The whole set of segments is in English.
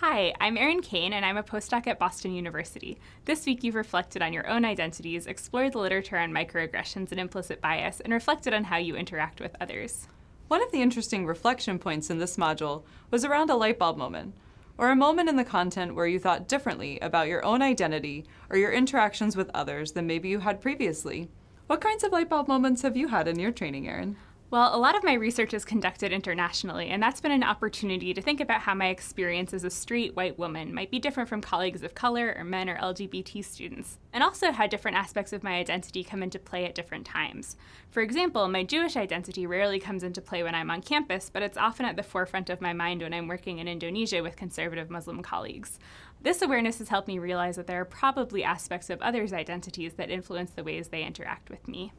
Hi, I'm Erin Kane, and I'm a postdoc at Boston University. This week you've reflected on your own identities, explored the literature on microaggressions and implicit bias, and reflected on how you interact with others. One of the interesting reflection points in this module was around a light bulb moment, or a moment in the content where you thought differently about your own identity or your interactions with others than maybe you had previously. What kinds of light bulb moments have you had in your training, Erin? Well, a lot of my research is conducted internationally, and that's been an opportunity to think about how my experience as a straight white woman might be different from colleagues of color or men or LGBT students, and also how different aspects of my identity come into play at different times. For example, my Jewish identity rarely comes into play when I'm on campus, but it's often at the forefront of my mind when I'm working in Indonesia with conservative Muslim colleagues. This awareness has helped me realize that there are probably aspects of others' identities that influence the ways they interact with me.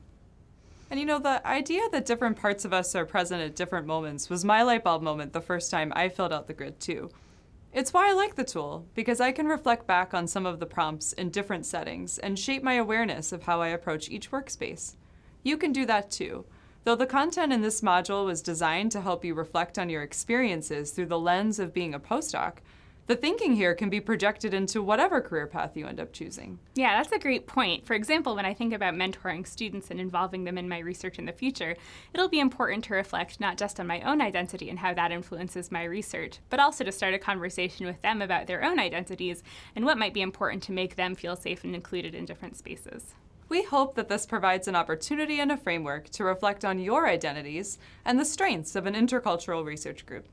And you know, the idea that different parts of us are present at different moments was my light bulb moment the first time I filled out the grid too. It's why I like the tool, because I can reflect back on some of the prompts in different settings and shape my awareness of how I approach each workspace. You can do that too, though the content in this module was designed to help you reflect on your experiences through the lens of being a postdoc, the thinking here can be projected into whatever career path you end up choosing. Yeah, that's a great point. For example, when I think about mentoring students and involving them in my research in the future, it'll be important to reflect not just on my own identity and how that influences my research, but also to start a conversation with them about their own identities and what might be important to make them feel safe and included in different spaces. We hope that this provides an opportunity and a framework to reflect on your identities and the strengths of an intercultural research group.